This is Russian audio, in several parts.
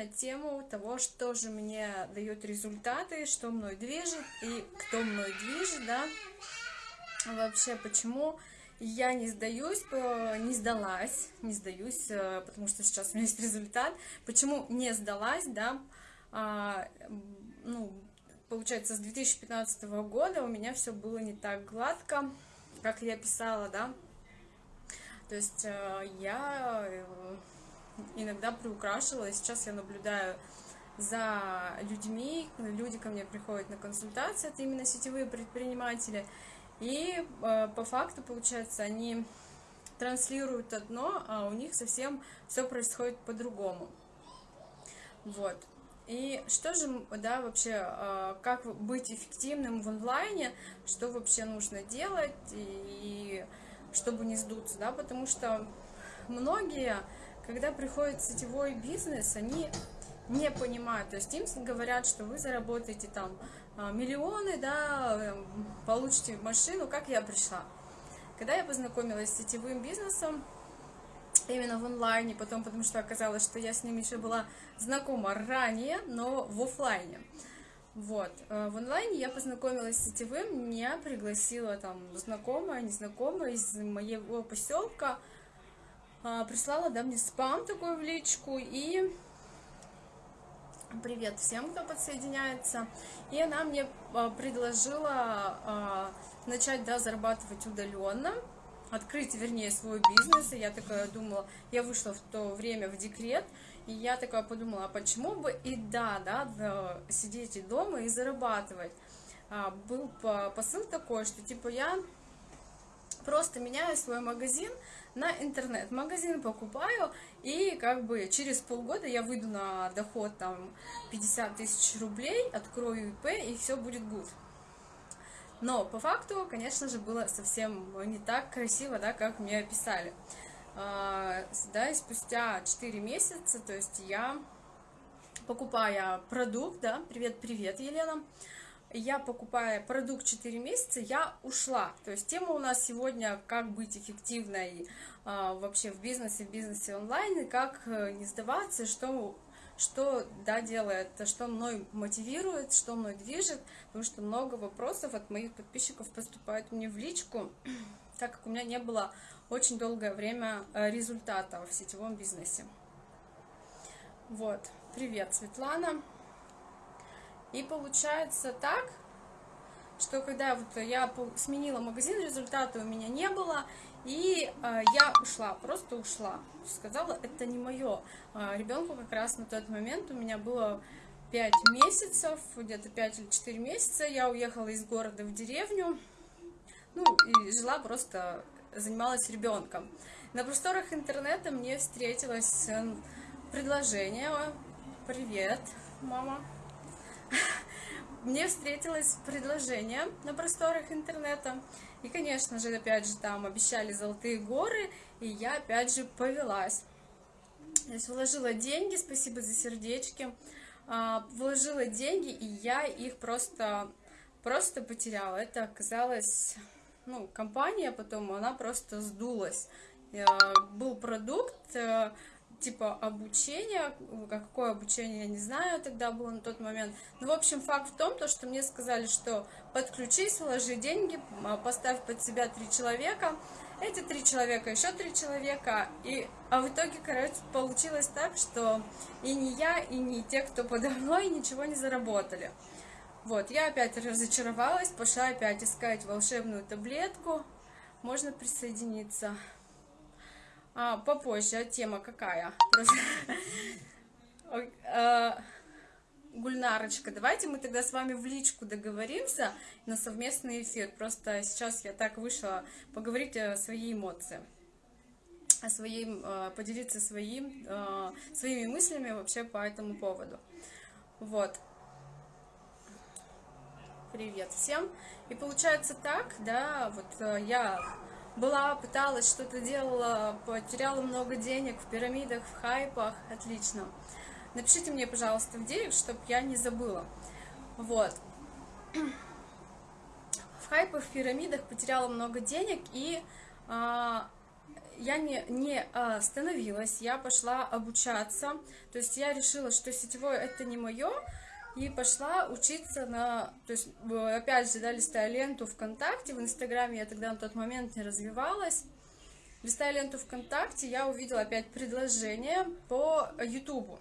на тему того, что же мне дает результаты, что мной движет и кто мной движет, да, вообще почему я не сдаюсь, не сдалась, не сдаюсь, э, потому что сейчас у меня есть результат. Почему не сдалась, да, а, ну, получается, с 2015 года у меня все было не так гладко, как я писала, да. То есть э, я э, иногда приукрашивала, и сейчас я наблюдаю за людьми, люди ко мне приходят на консультации, это именно сетевые предприниматели, и э, по факту, получается, они транслируют одно, а у них совсем все происходит по-другому. Вот. И что же, да, вообще, э, как быть эффективным в онлайне, что вообще нужно делать, и, и чтобы не сдуться, да, потому что многие, когда приходит сетевой бизнес, они не понимают, то есть им говорят, что вы заработаете там а, миллионы, да, эм, получите машину, как я пришла. Когда я познакомилась с сетевым бизнесом, именно в онлайне, потом, потому что оказалось, что я с ним еще была знакома ранее, но в офлайне. Вот, э, в онлайне я познакомилась с сетевым, меня пригласила там знакомая, незнакомая из моего поселка, прислала, да, мне спам такой в личку, и Привет всем, кто подсоединяется. И она мне а, предложила а, начать да, зарабатывать удаленно, открыть, вернее, свой бизнес. И я такая думала, я вышла в то время в декрет, и я такая подумала, а почему бы и да, да, сидеть дома и зарабатывать. А, был посыл такой, что типа я просто меняю свой магазин на интернет-магазин, покупаю, и как бы через полгода я выйду на доход там 50 тысяч рублей, открою ИП, и все будет good. Но по факту, конечно же, было совсем не так красиво, да, как мне описали. А, да, и спустя 4 месяца, то есть я, покупая продукт, да, привет-привет, Елена, я покупая продукт 4 месяца, я ушла. То есть тема у нас сегодня, как быть эффективной а, вообще в бизнесе, в бизнесе онлайн, и как э, не сдаваться, что, что да, делает, что мной мотивирует, что мной движет, потому что много вопросов от моих подписчиков поступают мне в личку, так как у меня не было очень долгое время э, результата в сетевом бизнесе. Вот, привет, Светлана. И получается так, что когда вот я сменила магазин, результата у меня не было, и э, я ушла, просто ушла. Сказала, это не мое. Э, ребенку как раз на тот момент у меня было 5 месяцев, где-то 5 или 4 месяца. Я уехала из города в деревню, ну, и жила просто, занималась ребенком. На просторах интернета мне встретилось предложение, привет, мама, мне встретилось предложение на просторах интернета. И, конечно же, опять же, там обещали золотые горы, и я, опять же, повелась. Есть вложила деньги, спасибо за сердечки, а, вложила деньги, и я их просто, просто потеряла. Это оказалось, ну, компания потом, она просто сдулась. Э, был продукт, э, типа обучения, какое обучение, я не знаю, тогда было на тот момент. Но, в общем, факт в том, то, что мне сказали, что подключись, вложи деньги, а, поставь под себя три человека, эти три человека, еще три человека, и, а в итоге, короче, получилось так, что и не я, и не те, кто подо мной, ничего не заработали. Вот, я опять разочаровалась, пошла опять искать волшебную таблетку, можно присоединиться а, попозже, тема какая? А, Гульнарочка, давайте мы тогда с вами в личку договоримся на совместный эфир. Просто сейчас я так вышла поговорить о своей эмоции, о своей, а, поделиться своим, а, своими мыслями вообще по этому поводу. Вот. Привет всем. И получается так, да, вот я была, пыталась, что-то делала, потеряла много денег в пирамидах, в хайпах, отлично. Напишите мне, пожалуйста, в директ, чтобы я не забыла. Вот. В хайпах, в пирамидах потеряла много денег, и а, я не, не остановилась, я пошла обучаться, то есть я решила, что сетевое это не мое, и пошла учиться на, то есть опять же, да, листая ленту ВКонтакте, в Инстаграме я тогда на тот момент не развивалась, листая ленту ВКонтакте, я увидела опять предложение по Ютубу,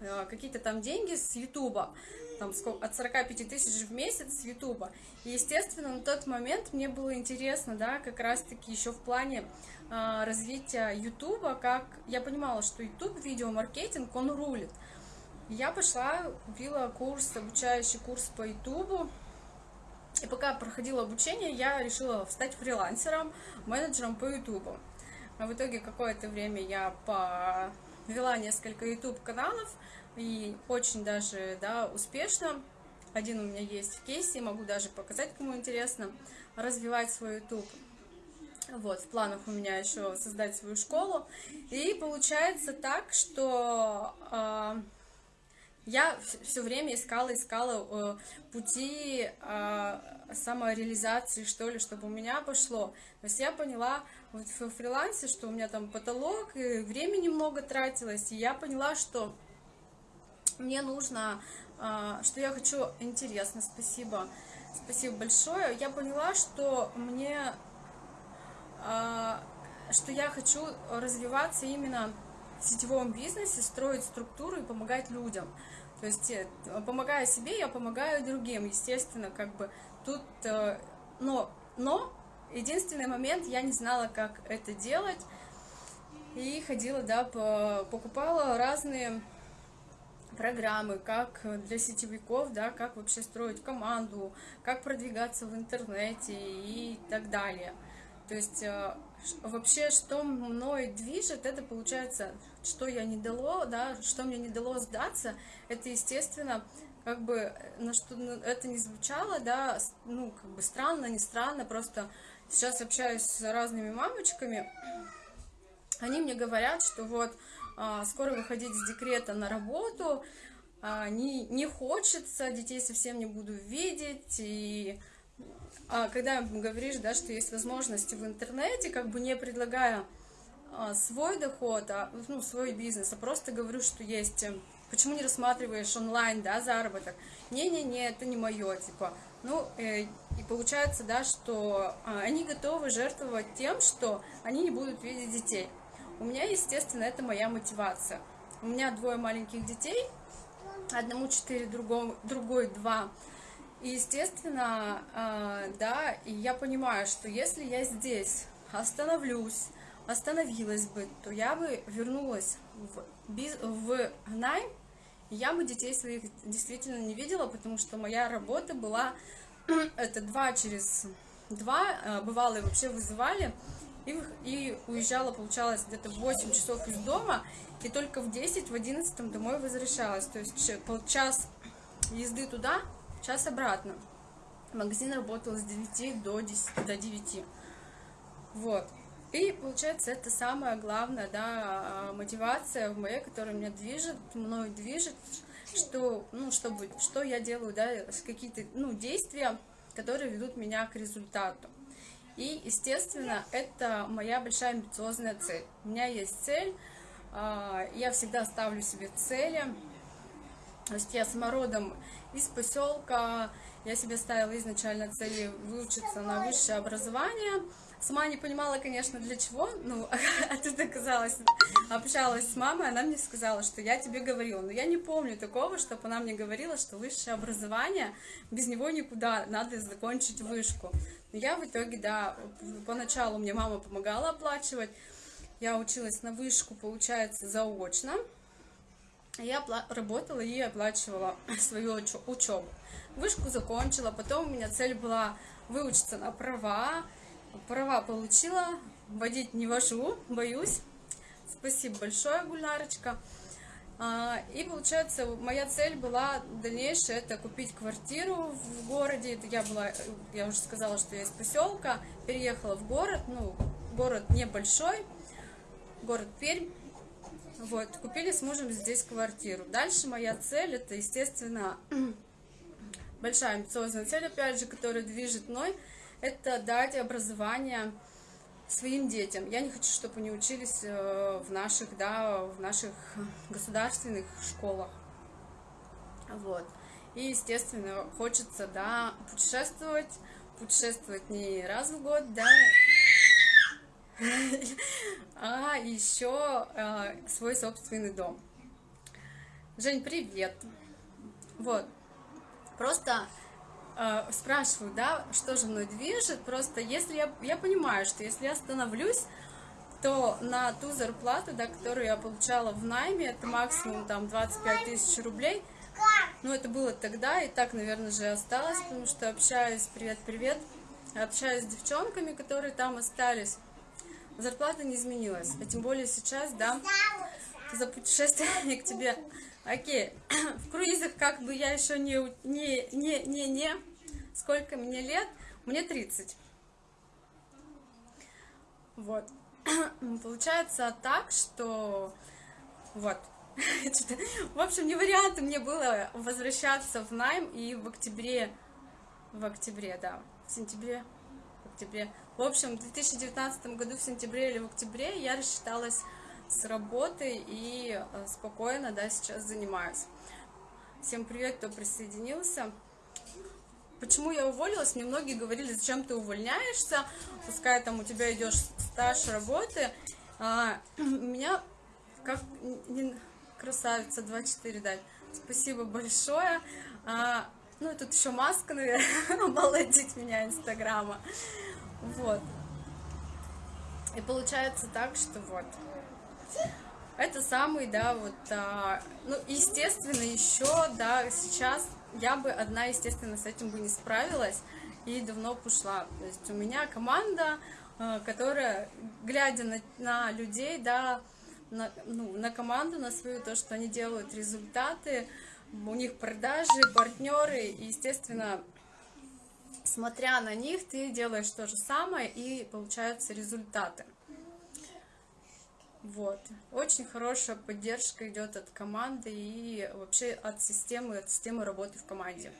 э, какие-то там деньги с Ютуба, там сколько, от 45 тысяч в месяц с Ютуба. И, естественно, на тот момент мне было интересно, да, как раз-таки еще в плане а, развития Ютуба, как я понимала, что Ютуб, видеомаркетинг, он рулит. Я пошла, купила курс, обучающий курс по Ютубу, и пока проходила обучение, я решила стать фрилансером, менеджером по Ютубу. А в итоге какое-то время я повела несколько YouTube каналов и очень даже да, успешно. Один у меня есть в кейсе, могу даже показать, кому интересно, развивать свой YouTube. Вот, в планах у меня еще создать свою школу. И получается так, что э, я все время искала, искала э, пути э, самореализации, что ли, чтобы у меня пошло. То есть я поняла вот в фрилансе, что у меня там потолок, и времени много тратилось, и я поняла, что мне нужно, э, что я хочу, интересно, спасибо, спасибо большое. Я поняла, что мне а, что я хочу развиваться именно в сетевом бизнесе, строить структуру и помогать людям. То есть, э, помогая себе, я помогаю другим. Естественно, как бы тут, э, но, но единственный момент, я не знала, как это делать. И ходила, да, покупала разные программы, как для сетевиков, да, как вообще строить команду, как продвигаться в интернете и так далее. То есть э, вообще, что мной движет, это получается, что я не дало, да, что мне не дало сдаться, это, естественно, как бы, на что это не звучало, да, ну, как бы странно, не странно, просто сейчас общаюсь с разными мамочками, они мне говорят, что вот а, скоро выходить из декрета на работу, а, не, не хочется, детей совсем не буду видеть, и а, когда говоришь, да, что есть возможности в интернете, как бы не предлагая а, свой доход, а, ну, свой бизнес, а просто говорю, что есть, э, почему не рассматриваешь онлайн, да, заработок, не-не-не, это не мое, типа, ну, э, и получается, да, что а, они готовы жертвовать тем, что они не будут видеть детей. У меня, естественно, это моя мотивация. У меня двое маленьких детей, одному четыре, другому, другой два, и, естественно, а, да, и я понимаю, что если я здесь остановлюсь, остановилась бы, то я бы вернулась в, биз... в найм, и я бы детей своих действительно не видела, потому что моя работа была, это два через два, а, бывало вообще вызывали, и, и уезжала, получалось, где-то 8 часов из дома, и только в 10, в 11 домой возвращалась, то есть час езды туда, час обратно. Магазин работал с 9 до 10, до 9. Вот. И получается, это самая главная да, мотивация в моей, которая меня движет, мной движет, что, ну, чтобы, что я делаю, да, какие-то ну, действия, которые ведут меня к результату. И, естественно, это моя большая амбициозная цель. У меня есть цель, а, я всегда ставлю себе цели, то есть я самородом из поселка, я себе ставила изначально цели выучиться на высшее образование. Сама не понимала, конечно, для чего, ну, а тут оказалось, общалась с мамой, она мне сказала, что я тебе говорила, но я не помню такого, чтобы она мне говорила, что высшее образование, без него никуда, надо закончить вышку. Но я в итоге, да, поначалу мне мама помогала оплачивать, я училась на вышку, получается, заочно, я работала и оплачивала свою учебу. Вышку закончила, потом у меня цель была выучиться на права. Права получила, водить не вожу, боюсь. Спасибо большое, Гульнарочка. А, и получается, моя цель была дальнейшая, это купить квартиру в городе. Я была, я уже сказала, что я из поселка, переехала в город, ну, город небольшой, город Пермь. Вот, купили с мужем здесь квартиру. Дальше моя цель, это, естественно, большая амбициозная цель, опять же, которая движет мной, это дать образование своим детям. Я не хочу, чтобы они учились э, в наших, да, в наших государственных школах. Вот. И, естественно, хочется, да, путешествовать, путешествовать не раз в год, да, а еще э, свой собственный дом. Жень, привет. Вот. Просто э, спрашиваю, да, что же мной движет. Просто если я, я понимаю, что если я остановлюсь, то на ту зарплату, да, которую я получала в найме, это максимум там 25 тысяч рублей. Ну, это было тогда, и так, наверное, же осталось, потому что общаюсь, привет-привет, общаюсь с девчонками, которые там остались зарплата не изменилась, а тем более сейчас, да, за путешествие к тебе. Окей, в круизах как бы я еще не, не, не, не, не, сколько мне лет? Мне 30. Вот. Получается так, что вот. В общем, не вариант мне было возвращаться в найм и в октябре, в октябре, да, в сентябре, в октябре в общем, в 2019 году в сентябре или в октябре я рассчиталась с работы и э, спокойно, да, сейчас занимаюсь. Всем привет, кто присоединился. Почему я уволилась? Мне многие говорили, зачем ты увольняешься, пускай там у тебя идешь стаж работы. А, меня, как красавица 24 дать, спасибо большое. А, ну, тут еще маска, наверное, обалдеть меня инстаграма. Вот. И получается так, что вот. Это самый, да, вот, а, ну, естественно, еще, да, сейчас я бы одна, естественно, с этим бы не справилась и давно пошла. То есть у меня команда, а, которая, глядя на, на людей, да, на, ну, на команду, на свою, то, что они делают результаты, у них продажи, партнеры, и, естественно, смотря на них, ты делаешь то же самое, и получаются результаты. Вот. Очень хорошая поддержка идет от команды и вообще от системы, от системы работы в команде.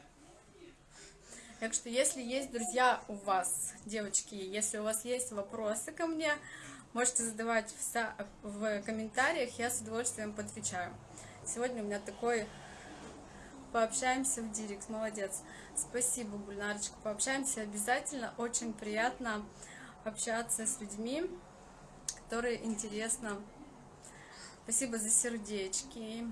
Так что, если есть, друзья, у вас, девочки, если у вас есть вопросы ко мне, можете задавать в, комментариях, я с удовольствием подвечаю. Сегодня у меня такой пообщаемся в директ, молодец. Спасибо, Гульнарочка, пообщаемся обязательно. Очень приятно общаться с людьми, которые интересно. Спасибо за сердечки.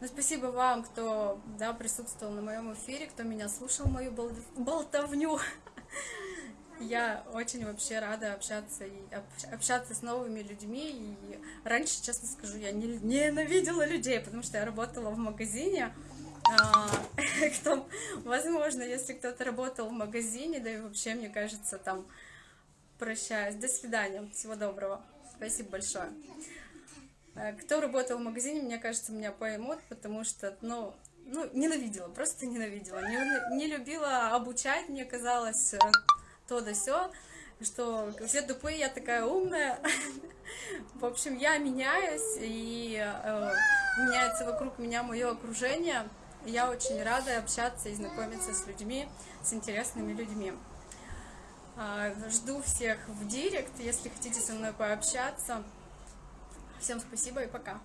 Ну, спасибо вам, кто да, присутствовал на моем эфире, кто меня слушал, мою болтовню. Я очень вообще рада общаться и общаться с новыми людьми. И раньше, честно скажу, я не, ненавидела людей, потому что я работала в магазине. А, кто, возможно, если кто-то работал в магазине, да и вообще, мне кажется, там прощаюсь. До свидания. Всего доброго. Спасибо большое. А, кто работал в магазине, мне кажется, меня поймут, потому что, ну, ну, ненавидела, просто ненавидела. Не, не любила обучать, мне казалось, э, то да все, что все тупые, я такая умная. В общем, я меняюсь, и э, меняется вокруг меня мое окружение. Я очень рада общаться и знакомиться с людьми, с интересными людьми. Э, жду всех в директ, если хотите со мной пообщаться. Всем спасибо и пока.